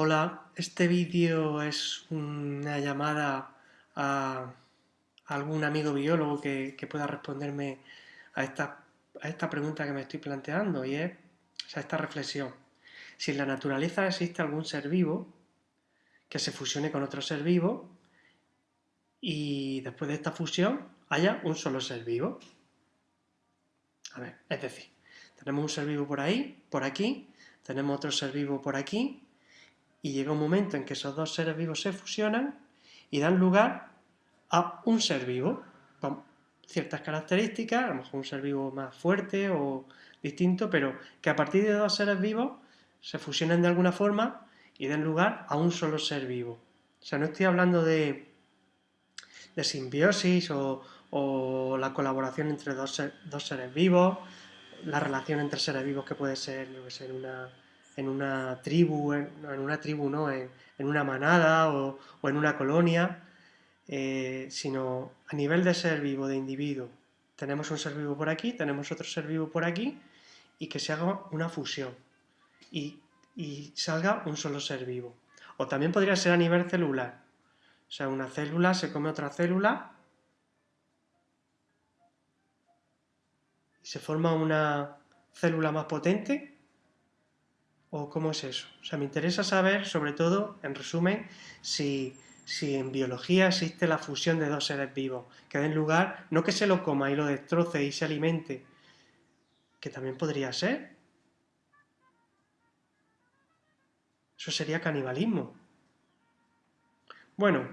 Hola, este vídeo es una llamada a algún amigo biólogo que, pueda responderme a esta, a esta, pregunta que me estoy planteando y es a esta reflexión. Si en la naturaleza existe algún ser vivo que se fusione con otro ser vivo y después de esta fusión haya un solo ser vivo. A ver, es decir, tenemos un ser vivo por ahí, por aquí, tenemos otro ser vivo por aquí y llega un momento en que esos dos seres vivos se fusionan y dan lugar a un ser vivo con ciertas características, a lo mejor un ser vivo más fuerte o distinto, pero que a partir de dos seres vivos se fusionen de alguna forma y den lugar a un solo ser vivo. O sea, no estoy hablando de, de simbiosis o, la colaboración entre dos, dos, seres vivos, la relación entre seres vivos que puede ser, una en una tribu, en, una tribu no, en, una manada o, en una colonia, eh, sino a nivel de ser vivo, de individuo. Tenemos un ser vivo por aquí, tenemos otro ser vivo por aquí, y que se haga una fusión y, y salga un solo ser vivo. O también podría ser a nivel celular. O sea, una célula se come otra célula y se forma una célula más potente ¿O cómo es eso? O sea, me interesa saber, sobre todo, en resumen, si, en biología existe la fusión de dos seres vivos, que den lugar, no que se lo coma y lo destroce y se alimente, que también podría ser. Eso sería canibalismo. Bueno,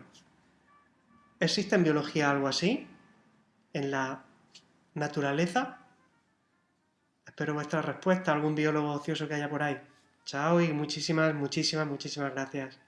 ¿existe en biología algo así? ¿En la naturaleza? Espero vuestra respuesta, algún biólogo ocioso que haya por ahí. Chao y muchísimas, muchísimas, muchísimas gracias.